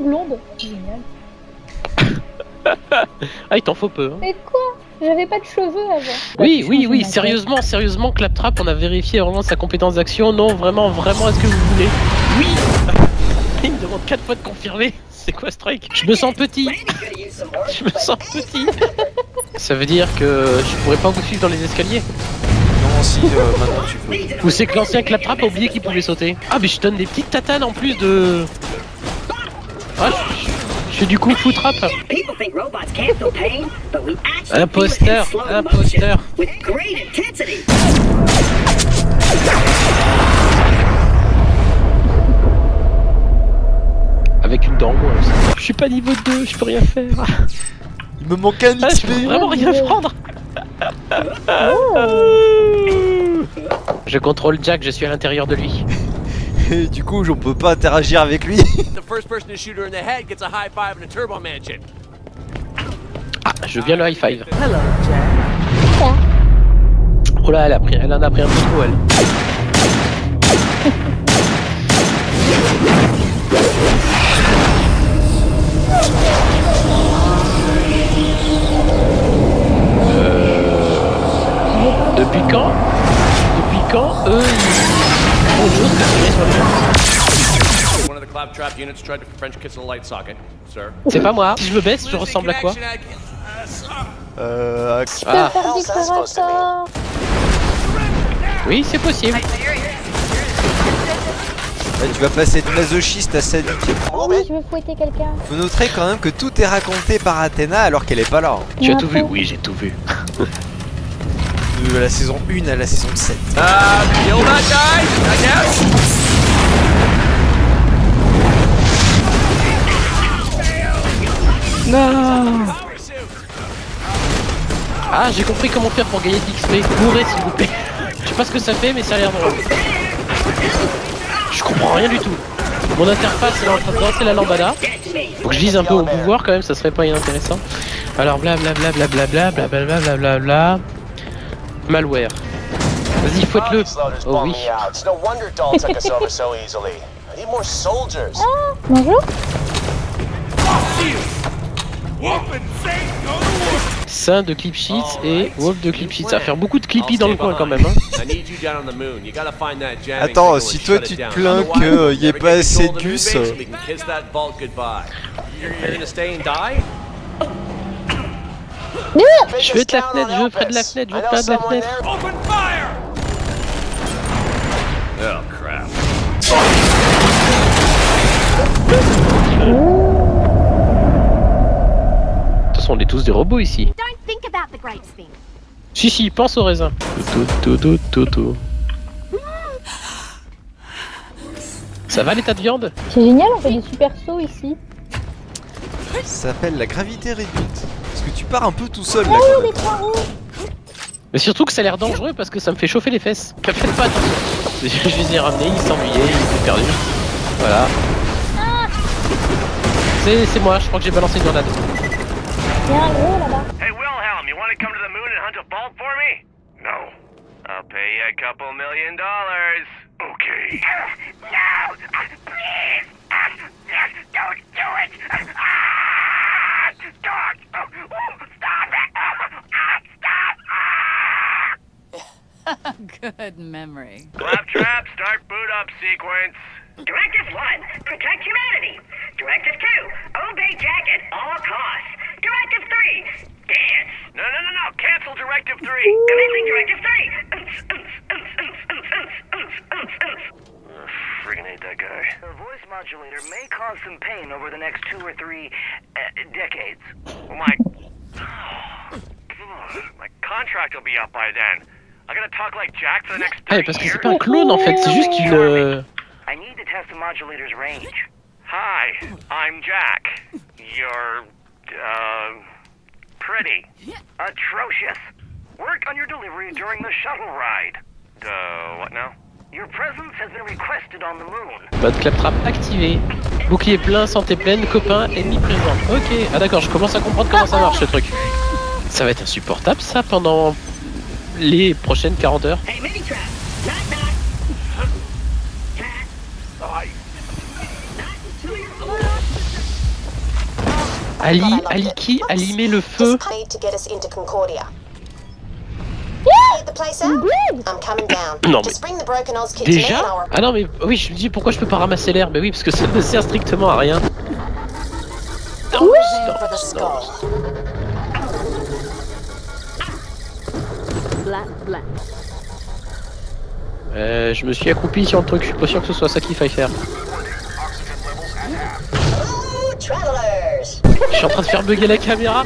blonde. Génial. Ah, il t'en faut peu. Hein. Mais quoi? J'avais pas de cheveux avant. Oui, Bah, oui, oui, sérieusement, sérieusement, Claptrap, on a vérifié vraiment sa compétence d'action. Non, vraiment, vraiment, est-ce que vous voulez? Oui Il me demande 4 fois de confirmer. C'est quoi ce truc Je me sens petit. Je me sens petit. Ça veut dire que je pourrais pas vous suivre dans les escaliers? Non, si, euh, maintenant tu peux. Ou c'est que l'ancien Claptrap a oublié qu'il pouvait sauter Ah, mais je donne des petites tatanes en plus de. Ah, je, fais du coup foot trap. People think robots can't feel pain, but we actually Imposteur, imposteur. motion with great intensity. Avec une dent en moins aussi. Je suis pas niveau 2, je peux rien faire. Il me manque un Ah, je XP peux vraiment rien prendre. Je contrôle Jack, je suis à l'intérieur de lui. Et du coup, on peut pas interagir avec lui. The first person to shoot her in the head gets a high five and a turbo mansion. Ah, je viens le high five. Hello, Jack. Oh là, elle, a pris, elle en a pris un peu trop, elle. Euh, Depuis quand? Depuis quand eux C'est pas moi. Si je me baisse, je ressemble à quoi Euh. Ah. Oui, c'est possible. Là, tu vas passer de masochiste à sadique. Oh oui, je veux fouetter quelqu'un. Vous noterez quand même que tout est raconté par Athéna alors qu'elle est pas là. hein. Tu as tout vu. Oui, j'ai tout vu. De la saison 1 à la saison 7. Uh, kill that guy! Right now! Non Ah, j'ai compris comment faire pour gagner de l'XP. Mourrez s'il vous plaît. Je sais pas ce que ça fait, mais ça a l'air drôle. Je comprends rien du tout. Mon interface elle est en train de danser la lambada. Faut que je dise un peu au pouvoir quand même, ça serait pas inintéressant. Alors blablabla blablabla blablabla blablabla. Malware. Vas-y, fouette-le. Oh oui. Soldiers. Bonjour. Saint de Clip Sheets et Wolf de Clip Sheets. Ça va faire beaucoup de Clippy dans le coin quand même. Hein. Attends, si toi tu te plains Otherwise, que, we'll y ait pas assez de gus, Je vais de la fenêtre, je veux près de la fenêtre, je veux près de la fenêtre. Oh crap. De toute façon, on est tous des robots ici. Si, si, pense au raisin. Tout, tout, tout, tout, tout. Ça va l'état de viande? C'est génial, on fait des super sauts ici. Ça s'appelle la gravité réduite. Parce que tu pars un peu tout seul là quand même. Mais surtout que ça a l'air dangereux parce que ça me fait chauffer les fesses. Faites pas attention. Je les ai ramenés, ils s'ennuyaient, ils étaient perdus. Voilà. C'est c'est moi, je crois que j'ai balancé une grenade. Il y a un gros là-bas. Hey, Wilhelm, you want to come to the moon and hunt a for me? No. I'll pay you a couple million dollars. Okay. Good memory. Claptrap, start boot up sequence. Directive 1, protect humanity. Directive 2, obey Jack at all costs. Directive 3, dance. No, no, no, no. Cancel Directive 3. Commencing Directive 3. Friggin' hate that guy. The voice modulator may cause some pain over the next two or three uh, decades. Well, my... My contract will be up by then. I gotta talk like Jack for the next Ah, 30 mais parce que c'est pas un clone en fait, c'est juste une. euh, I need to test the modulator's range. Hi, I'm Jack. You're, uh, pretty. Atrocious. Work on your delivery during the shuttle ride. Uh, what now? Your presence has been requested on the moon. Mode claptrap activé. Bouclier plein, santé pleine, copain, ennemi présent. Ok, ah d'accord, je commence à comprendre comment ça marche ce truc. Ça va être insupportable ça pendant les prochaines 40 heures. Ali, Ali qui? Allumer le feu. Non, Just bring the broken Oz kit to me Déjà Ah non mais oui je me dis pourquoi je peux pas ramasser l'air? Mais oui parce que ça ne sert strictement à rien. Euh, je me suis accroupi sur le truc, je suis pas sûr que ce soit ça qu'il faille faire. Je suis en train de faire bugger la caméra.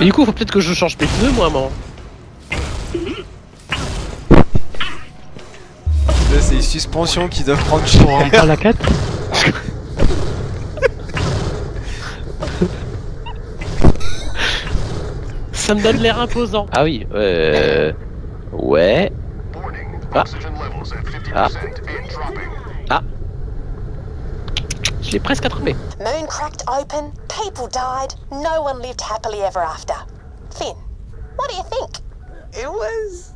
Et du coup, faut peut-être que je change mes pneus, moi. Là, c'est les suspensions qui doivent prendre cher. la 4 Ça me donne l'air imposant. Ah oui, euh... Ouais. Ah. Ah. Ah. Je l'ai presque attrapé. Moon cracked open, people died, no one lived happily ever after. Finn, what do you think? It was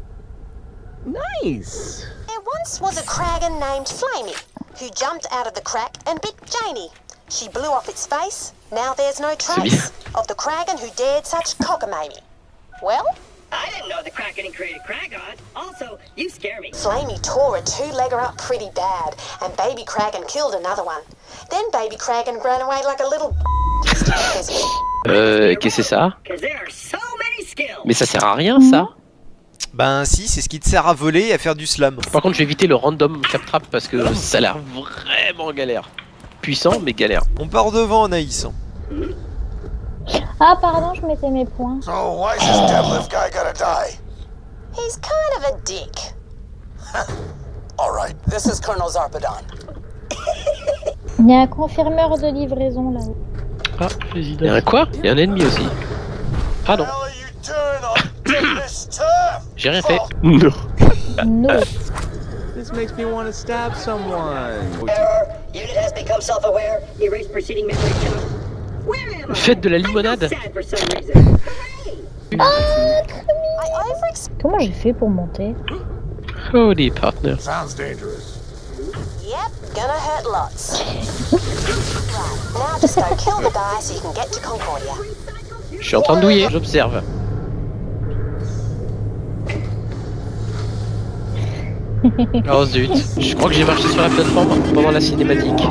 nice. There once was a Kragan named Flamey who jumped out of the crack and bit Janie. She blew off its face. Now there's no trace of the Kragan who dared such cockamamie. Well, I didn't know the Kraken created Kragon. Also, you scare me. Flamey tore a two-legger up pretty bad, and Baby Kragan killed another one. Then Baby Kragan ran away like a little Euh, qu'est-ce que c'est ça? Because there are so many skills. Mais ça sert à rien, ça Ben si, c'est ce qui te sert à voler et à faire du slam. Par contre, je vais éviter le random cap trap parce que ça a l'air vraiment galère. Puissant, mais galère. On part devant, Anaïs. Ah, pardon, je mettais mes points. So why's this deadlift guy gotta die? He's kind of a dick. All right, This is Colonel Zarpedon. Il y a un confirmeur de livraison là-haut. Ah, Il y a un quoi? Il y a un ennemi aussi. Ah non, how are you doing on this turf? j'ai rien fait. Non. No. This makes me want to stab someone. Unit has become self-aware. Erase preceding memory count. Where am I? Faites de la I'm limonade. sad for some reason. Hooray! I overexpect. Comment j'ai fait pour monter? Holy partner. Sounds dangerous. Yep, gonna hurt lots. right, now just go kill the guy so you can get to Concordia. Je suis en train de douiller, j'observe. Oh zut, je crois que j'ai marché sur la plateforme pendant la cinématique.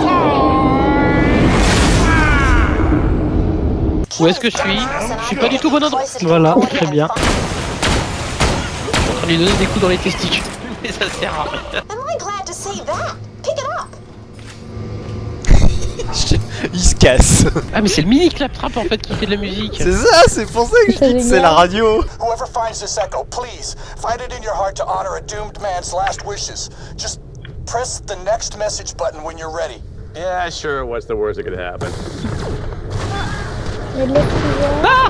Où est-ce que je suis Je suis pas du tout bon endroit. Voilà, très bien. Je suis en train de lui donner des coups dans les testicules, mais ça sert à rien. Am I glad to see that? Pick it up. Il se casse. Ah mais c'est le mini claptrap en fait qui fait de la musique. C'est ça, c'est pour ça que je dis que c'est la radio. Whoever finds this echo, please find it in your heart to honor a doomed man's last wishes. Just press the next message button when you're ready. Yeah, sure. What's the worst that could happen? Ah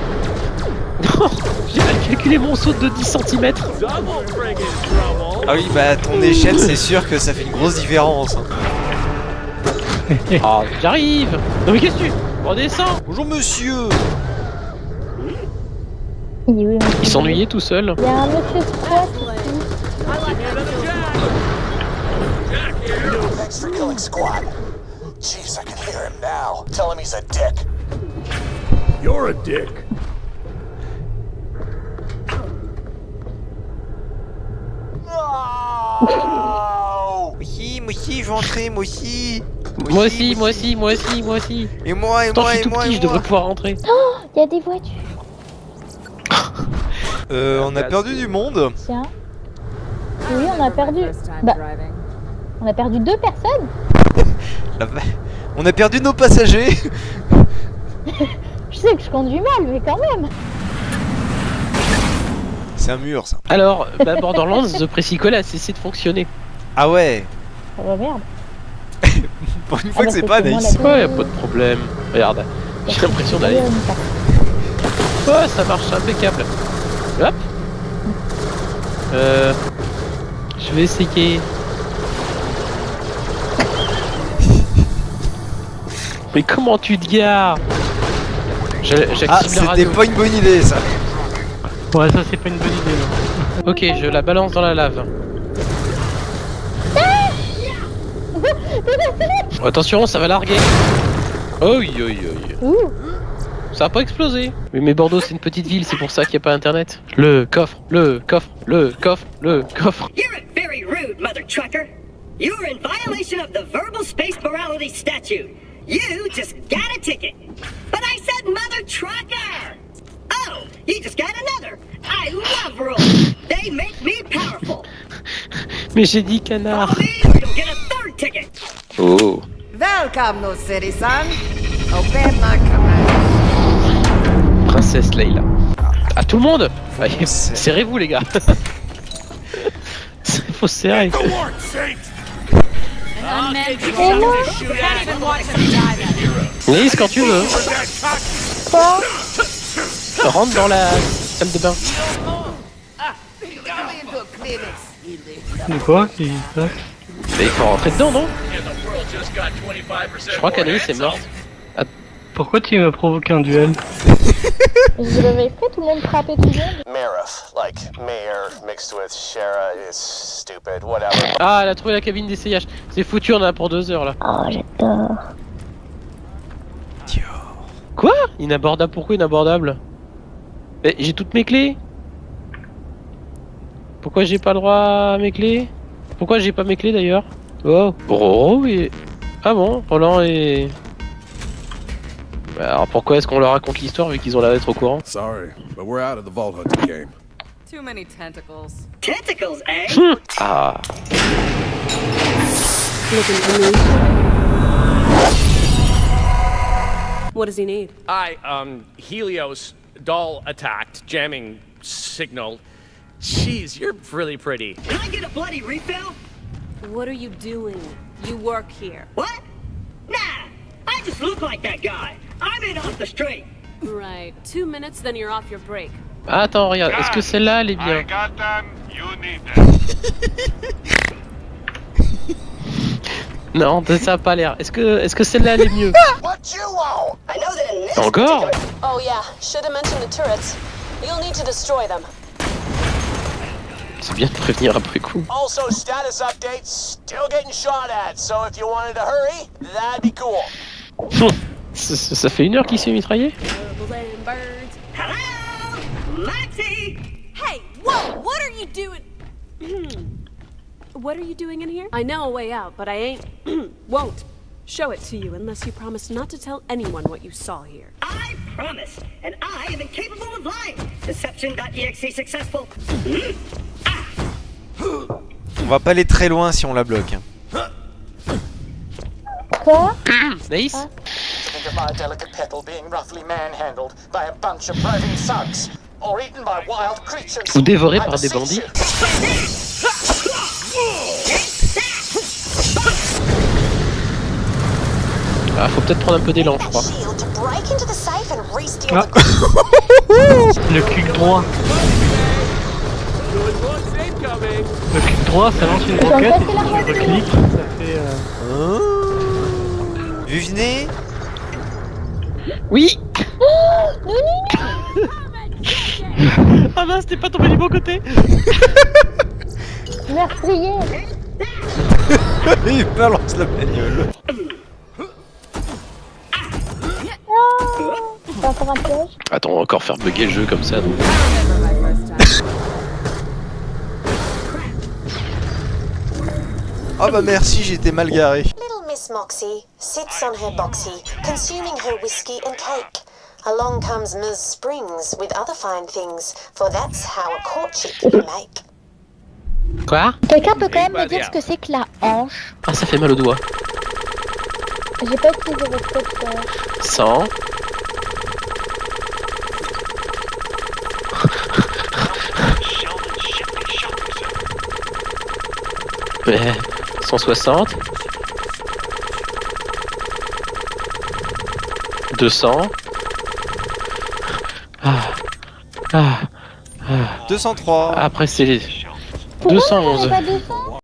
Non J'ai mal calculé mon saut de 10 cm. Ah oui, bah ton échelle, c'est sûr que ça fait une grosse différence. hein. Ah, j'arrive Non mais qu'est-ce que tu... Redescends Bonjour monsieur Il s'ennuyait tout seul. Il y a un monsieur squat Thanks for killing Squad. Jeez, I can hear him now. Tell him he's a dick. You're a dick. No! Moi aussi, moi aussi, je veux entrer, moi aussi Moi aussi, moi aussi, moi aussi, moi aussi. Et moi, et Pourtant, moi, je suis et tout moi, petit, et je devrais moi pouvoir rentrer. Il y a des voitures. Euh, on a perdu du monde Tiens. Oui, on a perdu. Bah, on a perdu deux personnes. La On a perdu nos passagers Je sais que je conduis mal, mais quand même. C'est un mur, ça. Alors, bah, Borderlands, The Pressicle a cessé de fonctionner. Ah ouais Oh bah merde. Pour une fois bah, que c'est pas Anaïs. Ouais, y a pas de problème. Regarde, j'ai l'impression d'aller. Ouais, ça marche impeccable. Hop. Euh. Je vais essayer. Mais comment tu te gares? Ah, c'était pas une bonne idée, ça. Ouais, ça c'est pas une bonne idée. Non. ok, je la balance dans la lave. Attention, ça va larguer. Oi, oi, oi. Ouh. Ça a pas explosé. Oui, mais Bordeaux, c'est une petite ville, c'est pour ça qu'il n'y a pas internet. Le coffre, le coffre, le coffre, le coffre. You're very rude, mother trucker. You're in violation of the verbal space morality statute. You just got a ticket. But I said mother trucker. Oh, you just got another. I love rules. They make me powerful. Mais j'ai dit canard. Follow me or you'll get a third ticket. Oh. Welcome, no citizen. Obey my command. Princesse Leila. À tout le monde. Allez, Serrez-vous les gars. Faut se serrer Lise quand tu veux. Quoi Rentre dans la salle de bain. De quoi qui Mais il faut rentrer dedans non? Je crois qu'Anaïs est morte. Pourquoi tu m'as provoqué un duel Je l'avais fait, tout le monde frappait tout le monde. Marif, like mayor mixed with Shara is stupid, whatever. Ah elle a trouvé la cabine d'essayage C'est foutu on en a pour deux heures là. Oh, j'adore. Quoi? Inabordable pourquoi inabordable? Mais j'ai toutes mes clés. Pourquoi j'ai pas le droit à mes clés? Pourquoi j'ai pas mes clés d'ailleurs? Oh Roro et... Ah bon Roland et... Bah, Alors pourquoi est-ce qu'on leur raconte l'histoire vu qu'ils ont l'air d'être au courant Sorry, but we're out of the vault hunting game. Too many tentacles. Tentacles, eh? Ah Looking for me. What does he need? I, um, Helios, doll attacked, jamming signal. Jeez, you're really pretty. Can I get a bloody refill? What are you doing? You work here. What? Nah, I just look like that guy. I'm in off the street. Right. Two minutes, then you're off your break. Ah, Attends regarde, est-ce que celle-là elle est bien got them, you need them. Non, ça a pas l'air. Est-ce que, est-ce que celle-là elle est mieux What you want? I know that in this Encore Oh yeah, should have mentioned the turrets. You'll need to destroy them. C'est bien de prévenir après coup. Also, status update, still getting shot at, so if you wanted to hurry, that'd be cool. ça, ça- ça fait une heure qu'il s'est mitraillé Bubbling birds. Hello? Lexi? Hey, whoa! What are you doing? What are you doing in here? I know a way out, but I ain't. won't show it to you unless you promise not to tell anyone what you saw here. I promise, and I am incapable of lying. Deception.exe successful. On va pas aller très loin si on la bloque. Quoi? Naïs Think of my delicate petal being roughly manhandled by a bunch of roving thugs, or eaten by wild creatures. Ou dévoré par des bandits. Ah, faut peut-être prendre un peu d'élan, je crois. Ah. Le clic droit. Le clic droit, ça lance une roquette. Je reclique, ça fait. Euh... Vu venez Oui Ah mince, t'es pas tombé du bon côté Meurtrier Il balance la bagnole. Oh Attends, on va encore faire bugger le jeu comme ça. donc. Ah bah merci, j'étais mal garé. Little Miss Moxie sits on her boxy, consuming her whiskey and cake. Along comes Ms. Springs with other fine things, for that's how a courtship you make. Quoi? Quelqu'un peut quand même me dire ce que c'est que la hanche Ah, ça fait mal au doigt. J'ai pas utilisé votre code faire. 100. Ouais, 160. 200. Ah. Ah. Ah. 203. Après c'est les Pourquoi on 211. avait pas 200